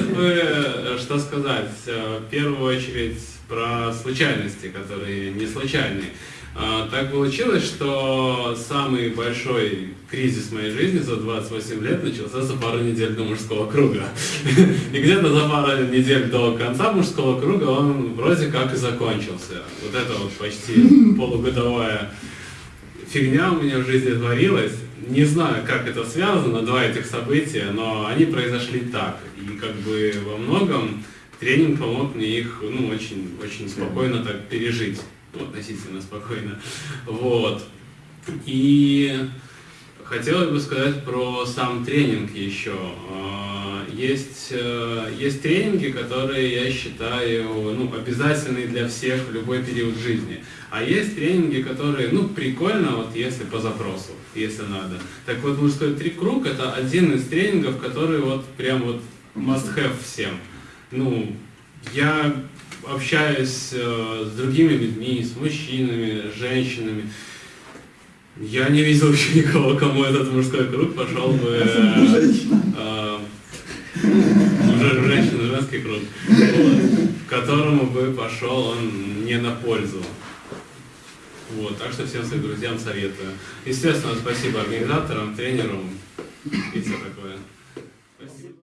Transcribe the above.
бы, что сказать, э, в первую очередь про случайности, которые не случайные. А, Так получилось, что самый большой кризис моей жизни за 28 лет начался за пару недель до мужского круга. И где-то за пару недель до конца мужского круга он вроде как и закончился. Вот это вот почти полугодовая фигня у меня в жизни творилась. Не знаю, как это связано, два этих события, но они произошли так. И как бы во многом тренинг помог мне их ну, очень, очень спокойно так пережить. Ну, относительно спокойно. Вот. И хотелось бы сказать про сам тренинг еще. А, Есть, э, есть тренинги, которые я считаю ну, обязательные для всех в любой период жизни. А есть тренинги, которые, ну, прикольно, вот если по запросу, если надо. Так вот, мужской три круг это один из тренингов, который вот прям вот must have всем. Ну, я общаюсь э, с другими людьми, с мужчинами, с женщинами. Я не видел еще никого, кому этот мужской круг пошел бы... э, э, уже женщина, женский круг, которому бы пошел он не на пользу. Вот, так что всем своим друзьям советую. Естественно, спасибо организаторам, тренерам и все такое.